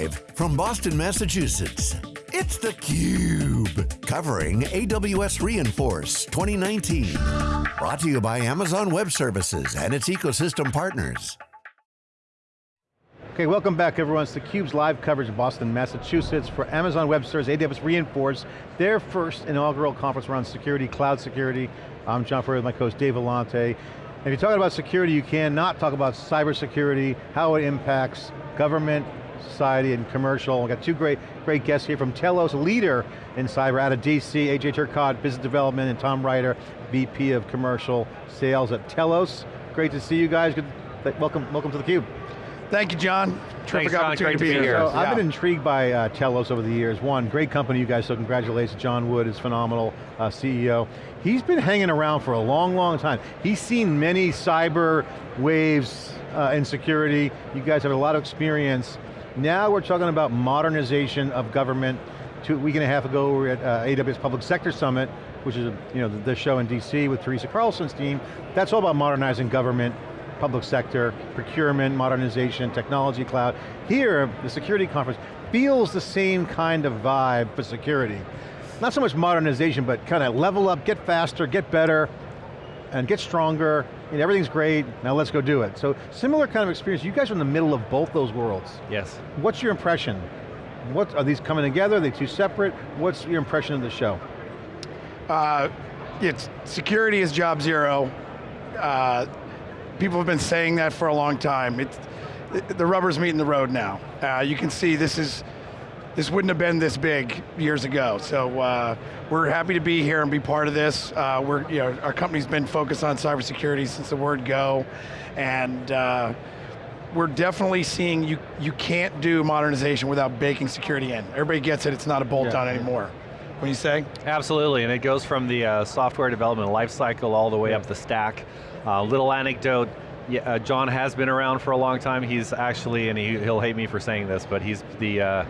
Live from Boston, Massachusetts, it's theCUBE, covering AWS re:Inforce 2019. Brought to you by Amazon Web Services and its ecosystem partners. Okay, welcome back everyone. It's theCUBE's live coverage of Boston, Massachusetts for Amazon Web Services, AWS re:Inforce, their first inaugural conference around security, cloud security. I'm John Furrier with my co-host Dave Vellante. If you're talking about security, you cannot talk about cybersecurity, how it impacts government, society, and commercial. We've got two great, great guests here from Telos, leader in cyber out of DC, AJ Turcotte, business development, and Tom Ryder, VP of commercial sales at Telos. Great to see you guys. Good, welcome, welcome to theCUBE. Thank you, John. Terrific Thanks, John. opportunity Great to be here. So Yeah. I've been intrigued by uh, Telos over the years. One, great company you guys, so congratulations. John Wood is phenomenal, uh, CEO. He's been hanging around for a long, long time. He's seen many cyber waves uh, in security. You guys have a lot of experience. Now we're talking about modernization of government. Two, week and a half ago, we were at uh, AWS Public Sector Summit, which is you know, the, the show in DC with Teresa Carlson's team. That's all about modernizing government, public sector, procurement, modernization, technology cloud. Here, the security conference feels the same kind of vibe for security. Not so much modernization, but kind of level up, get faster, get better, and get stronger, and everything's great, now let's go do it. So similar kind of experience, you guys are in the middle of both those worlds. Yes. What's your impression? What, are these coming together, are they two separate? What's your impression of the show? Uh, it's security is job zero. Uh, people have been saying that for a long time. It's, the rubber's meeting the road now. Uh, you can see this is, this wouldn't have been this big years ago. So uh, we're happy to be here and be part of this. Uh, we're, you know, our company's been focused on cybersecurity since the word go, and uh, we're definitely seeing you, you can't do modernization without baking security in. Everybody gets it, it's not a bolt-on Yeah. anymore. What do you say? Absolutely, and it goes from the uh, software development lifecycle all the way up the stack. Uh, little anecdote, yeah, uh, John has been around for a long time. He's actually, and he, he'll hate me for saying this, but he's the uh,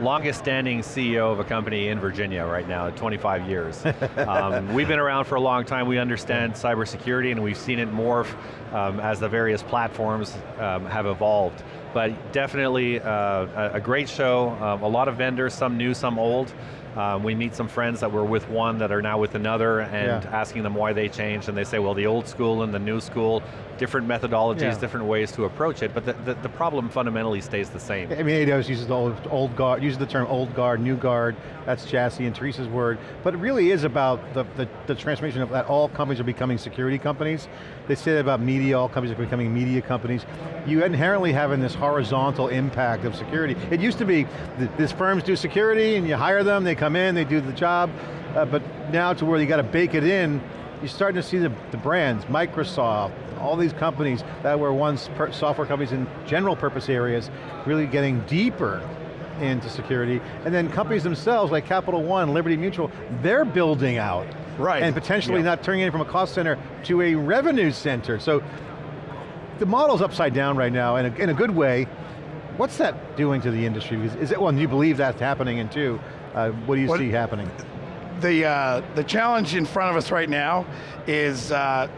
longest standing CEO of a company in Virginia right now, 25 years. um, we've been around for a long time, we understand cybersecurity and we've seen it morph um, as the various platforms um, have evolved. But definitely uh, a, a great show, um, a lot of vendors, some new, some old. Um, we meet some friends that were with one that are now with another and Yeah. asking them why they changed and they say, well the old school and the new school, different methodologies, Yeah. different ways to approach it, but the, the, the problem fundamentally stays the same. I mean, AWS uses the old, old guard, uses the term old guard, new guard, that's Jassy and Teresa's word, but it really is about the, the, the transformation of that all companies are becoming security companies. They say that about media, all companies are becoming media companies. You inherently having this horizontal impact of security. It used to be, th these firms do security and you hire them, they come in, they do the job, uh, but now to where you got to bake it in, you're starting to see the, the brands, Microsoft, all these companies that were once per software companies in general purpose areas, really getting deeper into security. And then companies themselves, like Capital One, Liberty Mutual, they're building out. Right. And potentially Yeah. not turning it from a cost center to a revenue center. So the model's upside down right now in a, in a good way. What's that doing to the industry? Is, is it, well, you believe that's happening and two, uh, what do you What- see happening? the, uh, the challenge in front of us right now is uh,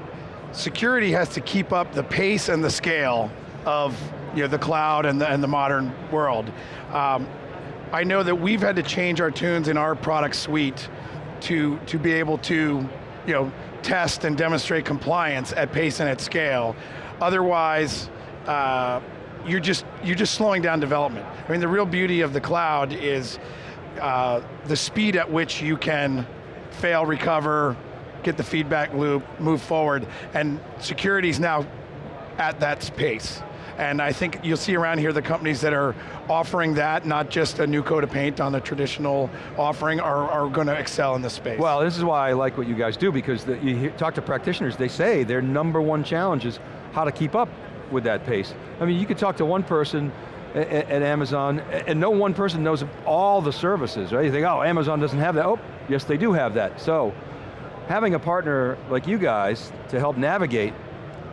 security has to keep up the pace and the scale of you know, the cloud and the, and the modern world. Um, I know that we've had to change our tunes in our product suite to, to be able to you know, test and demonstrate compliance at pace and at scale. Otherwise, uh, you're just you're just slowing down development. I mean, the real beauty of the cloud is uh, the speed at which you can fail, recover, get the feedback loop, move forward, and security is now at that pace. And I think you'll see around here the companies that are offering that, not just a new coat of paint on the traditional offering, are, are going to excel in this space. Well, this is why I like what you guys do because the, you hear, talk to practitioners, they say their number one challenge is how to keep up with that pace. I mean, you could talk to one person a- a- at Amazon, and no one person knows all the services, right? You think, oh, Amazon doesn't have that. Oh, yes, they do have that. So, having a partner like you guys to help navigate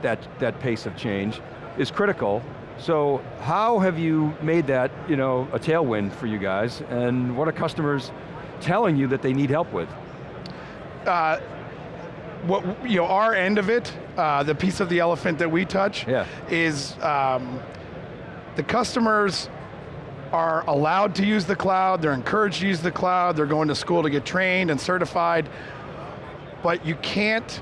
that, that pace of change is critical. So how have you made that you know, a tailwind for you guys, and what are customers telling you that they need help with? uh, what you know, our end of it, uh, the piece of the elephant that we touch, Yeah. is um, the customers are allowed to use the cloud, they're encouraged to use the cloud, they're going to school to get trained and certified, but you can't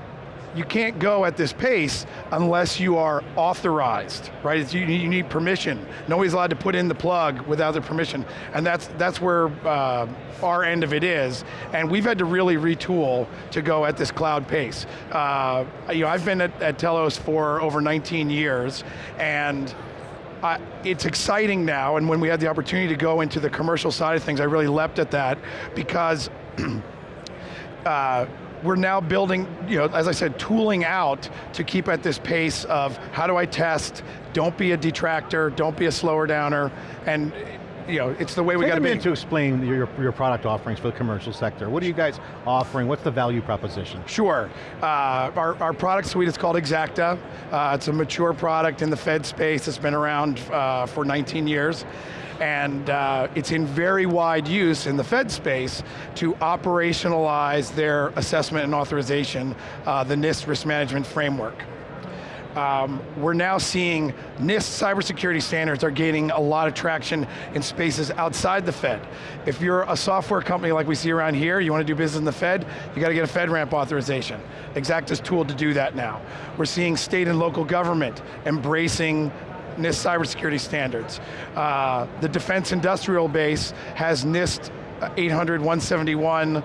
you can't go at this pace unless you are authorized, right? You, you, need permission. Nobody's allowed to put in the plug without their permission, and that's that's where uh, our end of it is. And we've had to really retool to go at this cloud pace. Uh, you know, I've been at, at Telos for over 19 years, and it's exciting now, and when we had the opportunity to go into the commercial side of things, I really leapt at that because uh, we're now building, you know, as I said, tooling out to keep at this pace of how do I test, don't be a detractor, don't be a slower downer, and you know, it's the way we got to be. to explain your, your product offerings for the commercial sector. What are you guys offering? What's the value proposition? Sure. Uh, our, our product suite is called Xacta. Uh, it's a mature product in the Fed space. It's been around uh, for 19 years and uh, it's in very wide use in the Fed space to operationalize their assessment and authorization, uh, the NIST risk management framework. Um, we're now seeing NIST cybersecurity standards are gaining a lot of traction in spaces outside the Fed. If you're a software company like we see around here, you want to do business in the Fed, you got to get a FedRAMP authorization. Xacta's tool to do that now. We're seeing state and local government embracing NIST cybersecurity standards. Uh, the defense industrial base has NIST 800, 171,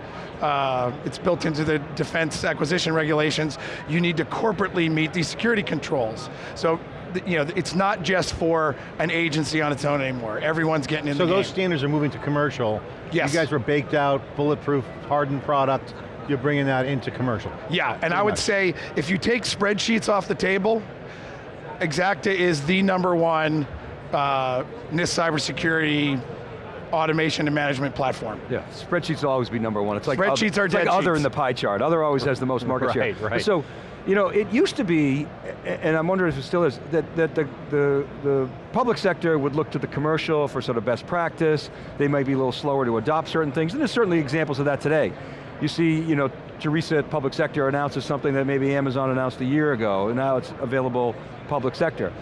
uh, it's built into the defense acquisition regulations. You need to corporately meet these security controls. So you know, it's not just for an agency on its own anymore. Everyone's getting in so those game. standards are moving to commercial. Yes. You guys were baked out, bulletproof, hardened product. You're bringing that into commercial. Yeah, and Pretty I would much. say, if you take spreadsheets off the table, Xacta is the number one uh, NIST cybersecurity automation and management platform. Yeah, spreadsheets will always be number one. It's like spreadsheets other, are it's dead like other in the pie chart. Other always has the most market right, share. Right. So, you know, it used to be, and I'm wondering if it still is, that, that the, the, the public sector would look to the commercial for sort of best practice. They might be a little slower to adopt certain things, and there's certainly examples of that today. You see, you know, Teresa at public sector announces something that maybe Amazon announced a year ago, and now it's available public sector.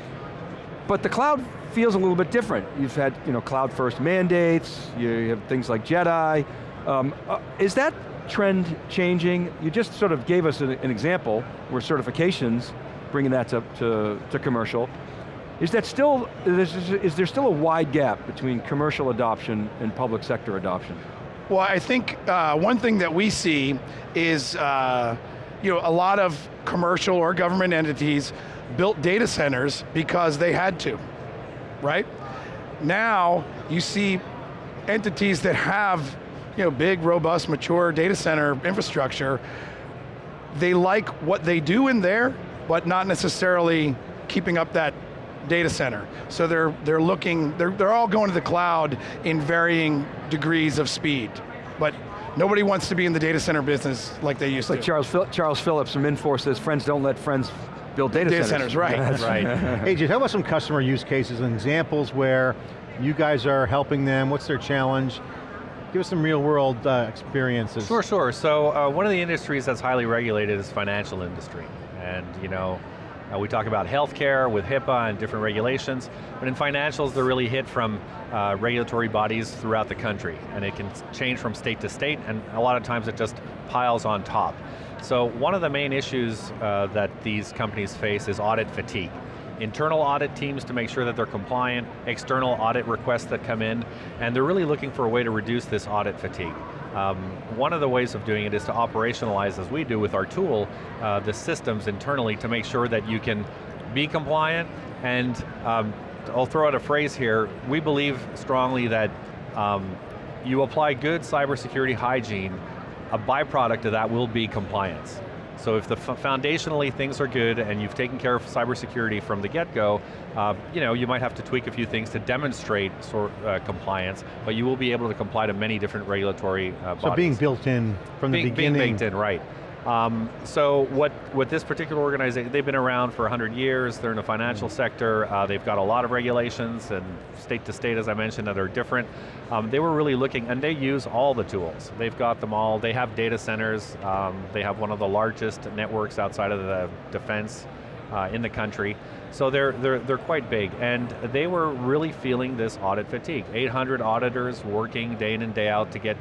But the cloud feels a little bit different. You've had you know, cloud first mandates, you have things like JEDI. Um, uh, is that trend changing? You just sort of gave us an, an example where certifications, bringing that to, to, to commercial. Is that still, is, is there still a wide gap between commercial adoption and public sector adoption? Well, I think uh, one thing that we see is uh, you know, a lot of commercial or government entities built data centers because they had to, right? Now, you see entities that have you know, big, robust, mature data center infrastructure, they like what they do in there, but not necessarily keeping up that data center. So they're, they're looking, they're, they're all going to the cloud in varying degrees of speed. But nobody wants to be in the data center business like they used like to. Charles, Charles Phillips from Infor says, friends don't let friends build data, data centers. centers. right. right. hey, tell us some customer use cases and examples where you guys are helping them, what's their challenge? Give us some real world uh, experiences. Sure, sure. So uh, one of the industries that's highly regulated is financial industry. And you know, uh, we talk about healthcare with HIPAA and different regulations, but in financials they're really hit from uh, regulatory bodies throughout the country, and it can change from state to state, and a lot of times it just piles on top. So one of the main issues uh, that these companies face is audit fatigue. Internal audit teams to make sure that they're compliant, external audit requests that come in, and they're really looking for a way to reduce this audit fatigue. Um, one of the ways of doing it is to operationalize, as we do with our tool, uh, the systems internally to make sure that you can be compliant and um, I'll throw out a phrase here, we believe strongly that um, you apply good cybersecurity hygiene, a byproduct of that will be compliance. So if the foundationally things are good and you've taken care of cybersecurity from the get-go, uh, you know, you might have to tweak a few things to demonstrate sort, uh, compliance, but you will be able to comply to many different regulatory uh, bodies. So being built in from being, the beginning. Being baked in, right. Um, so what, what this particular organization, they've been around for 100 years, they're in the financial sector, uh, they've got a lot of regulations and state to state, as I mentioned, that are different. Um, they were really looking, and they use all the tools. They've got them all, they have data centers, um, they have one of the largest networks outside of the defense uh, in the country. So they're, they're, they're quite big, and they were really feeling this audit fatigue. 800 auditors working day in and day out to get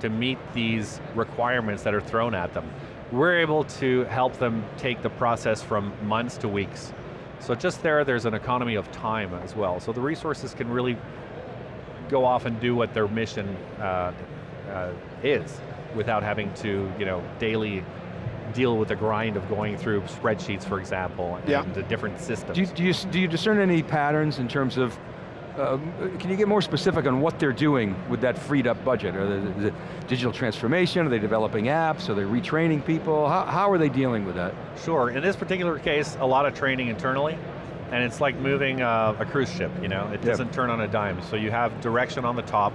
to meet these requirements that are thrown at them. We're able to help them take the process from months to weeks. So just there, there's an economy of time as well. So the resources can really go off and do what their mission uh, uh, is without having to, you know, daily deal with the grind of going through spreadsheets, for example, Yeah. and the different systems. Do you, do, you, do you discern any patterns in terms of, um, can you get more specific on what they're doing with that freed up budget? Are they, is it digital transformation? Are they developing apps? Are they retraining people? How, how are they dealing with that? Sure, in this particular case, a lot of training internally, and it's like moving uh, a cruise ship, you know? It doesn't turn on a dime. So you have direction on the top,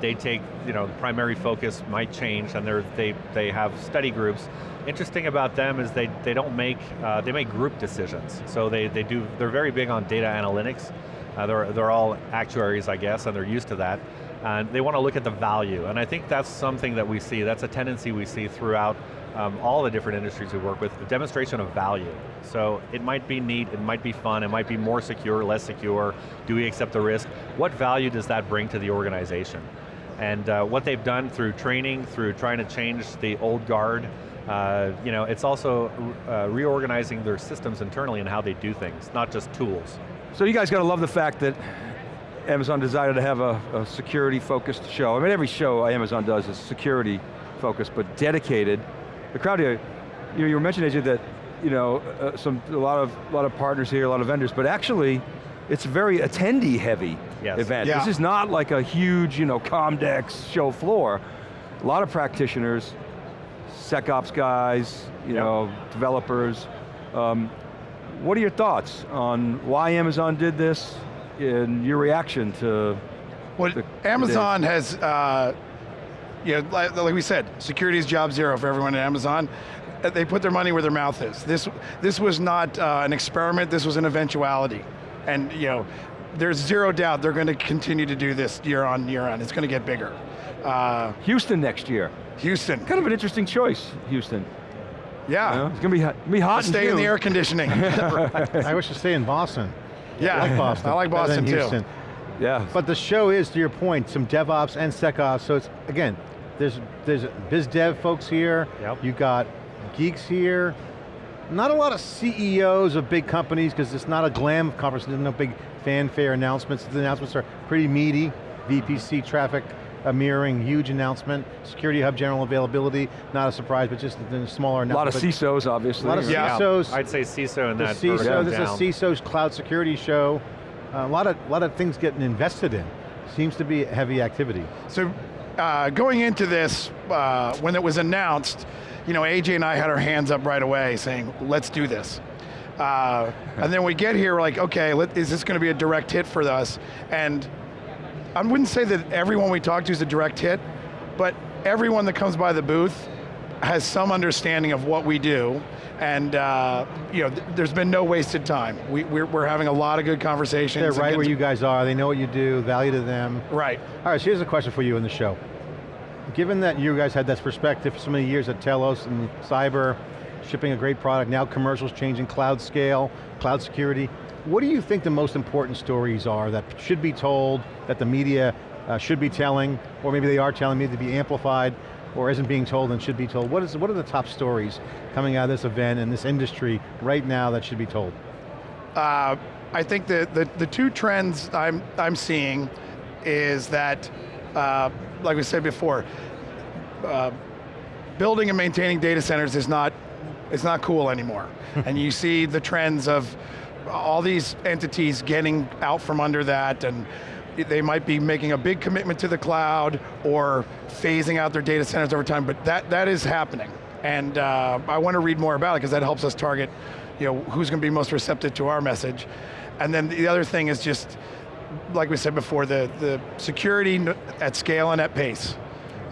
they take, you know, the primary focus might change, and they're, they, they have study groups. Interesting about them is they, they don't make, uh, they make group decisions. So they, they do, they're very big on data analytics. Uh, they're, they're all actuaries, I guess, and they're used to that. And they want to look at the value, and I think that's something that we see, that's a tendency we see throughout um, all the different industries we work with, the demonstration of value. So it might be neat, it might be fun, it might be more secure, less secure, do we accept the risk? What value does that bring to the organization? And uh, what they've done through training, through trying to change the old guard, uh, you know, it's also uh, reorganizing their systems internally and how they do things, not just tools. So you guys got to love the fact that Amazon decided to have a, a security focused show. I mean every show Amazon does is security focused, but dedicated. The crowd here, you, know, you were mentioning AJ that you know, uh, some, a lot of, a lot of partners here, a lot of vendors, but actually, it's a very attendee heavy Yes. event. Yeah. This is not like a huge, you know, Comdex show floor. A lot of practitioners, SecOps guys, you Yep. know, developers. Um, what are your thoughts on why Amazon did this and your reaction to Well, the- Amazon has, uh, you know, like, like we said, security is job zero for everyone at Amazon. They put their money where their mouth is. This, this was not uh, an experiment, this was an eventuality. And you know, there's zero doubt they're going to continue to do this year on year on. It's going to get bigger. Uh, Houston next year? Houston, Kind of an interesting choice, Houston. Yeah. You know, It's going to be hot, be hot Stay in the air conditioning. I wish to stay in Boston. yeah, I like Boston. I like better than Boston too. Houston. Yeah. But the show is, to your point, some DevOps and SecOps, so it's, again, there's, there's biz dev folks here, Yep. you got geeks here, not a lot of CEOs of big companies, because it's not a glam conference, there's no big fanfare announcements, the announcements are pretty meaty, VPC traffic, a mirroring, huge announcement, Security Hub general availability, not a surprise, but just a smaller a lot of. CISOs, obviously. A lot of? Yeah. CISOs. I'd say CISO in The that CISO, vertical this is a. CISO's cloud security show. Uh, a lot of, lot of things getting invested in. Seems to be heavy activity. So uh, going into this, uh, when it was announced, you know, AJ and I had our hands up right away saying, let's do this. Uh, and then we get here, we're like, okay, let, is this going to be a direct hit for us? And I wouldn't say that everyone we talk to is a direct hit, but everyone that comes by the booth has some understanding of what we do, and uh, you know, th- there's been no wasted time. We, we're, we're having a lot of good conversations. They're right where you guys are. They know what you do, value to them. Right. All right, so here's a question for you in the show. Given that you guys had this perspective for so many years at Telos and cyber, shipping a great product, now commercials changing, cloud scale, cloud security, what do you think the most important stories are that should be told, that the media uh, should be telling, or maybe they are telling, maybe to be amplified, or isn't being told and should be told? What, is, what are the top stories coming out of this event and this industry right now that should be told? Uh, I think the, the, the two trends I'm, I'm seeing is that, uh, like we said before, uh, building and maintaining data centers is not, it's not cool anymore. and you see the trends of all these entities getting out from under that and they might be making a big commitment to the cloud or phasing out their data centers over time, but that, that is happening. And uh, I want to read more about it because that helps us target you know, who's going to be most receptive to our message. And then the other thing is just, like we said before, the, the security at scale and at pace.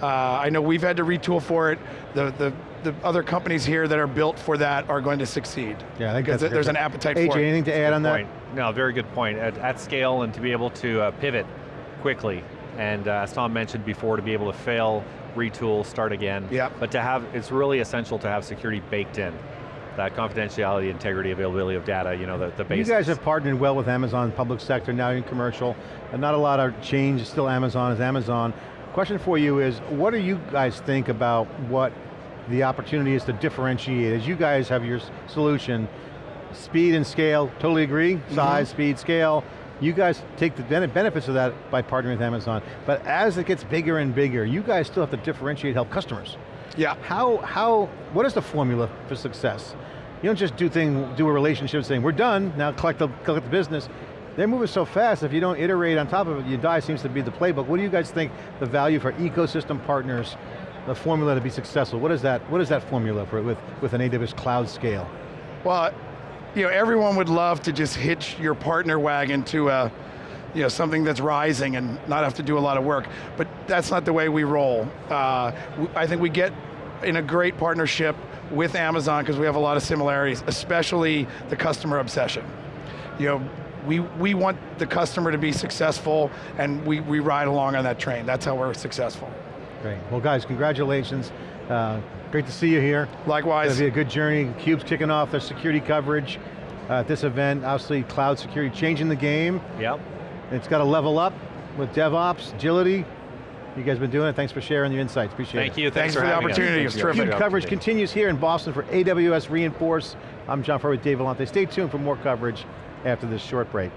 Uh, I know we've had to retool for it. The, the, the other companies here that are built for that are going to succeed. Yeah, I think that's a there's good an appetite AJ, for it. anything to add on that? point. No, very good point. At, at scale and to be able to uh, pivot quickly, and uh, as Tom mentioned before, to be able to fail, retool, start again. Yep. But to have, it's really essential to have security baked in. that confidentiality, integrity, availability of data, you know, the, the You guys have partnered well with Amazon public sector, now in commercial, and not a lot of change, still Amazon is Amazon. Question for you is, what do you guys think about what the opportunity is to differentiate? As you guys have your solution, speed and scale, totally agree, Mm-hmm. size, speed, scale, you guys take the benefits of that by partnering with Amazon, but as it gets bigger and bigger, you guys still have to differentiate, help customers. Yeah. How, how, what is the formula for success? You don't just do thing, do a relationship saying, we're done, now collect the, collect the business. They're moving so fast, if you don't iterate on top of it, you die seems to be the playbook. What do you guys think the value for ecosystem partners, the formula to be successful? What is that, what is that formula for with, with an AWS cloud scale? Well, you know, everyone would love to just hitch your partner wagon to a, you know, something that's rising and not have to do a lot of work, but that's not the way we roll. Uh, I think we get in a great partnership with Amazon because we have a lot of similarities, especially the customer obsession. You know, we, we want the customer to be successful and we, we ride along on that train. That's how we're successful. Great, well guys, congratulations. Uh, great to see you here. Likewise. It's going to be a good journey. CUBE's kicking off their security coverage uh, at this event. Obviously, cloud security changing the game. Yep. It's got to level up with DevOps, agility. You guys have been doing it. Thanks for sharing your insights. Appreciate it. Thank it. you, Thanks thanks, for the opportunity. Thanks It's terrific. CUBE coverage continues here in Boston for AWS re:Inforce. I'm John Furrier with Dave Vellante. Stay tuned for more coverage after this short break.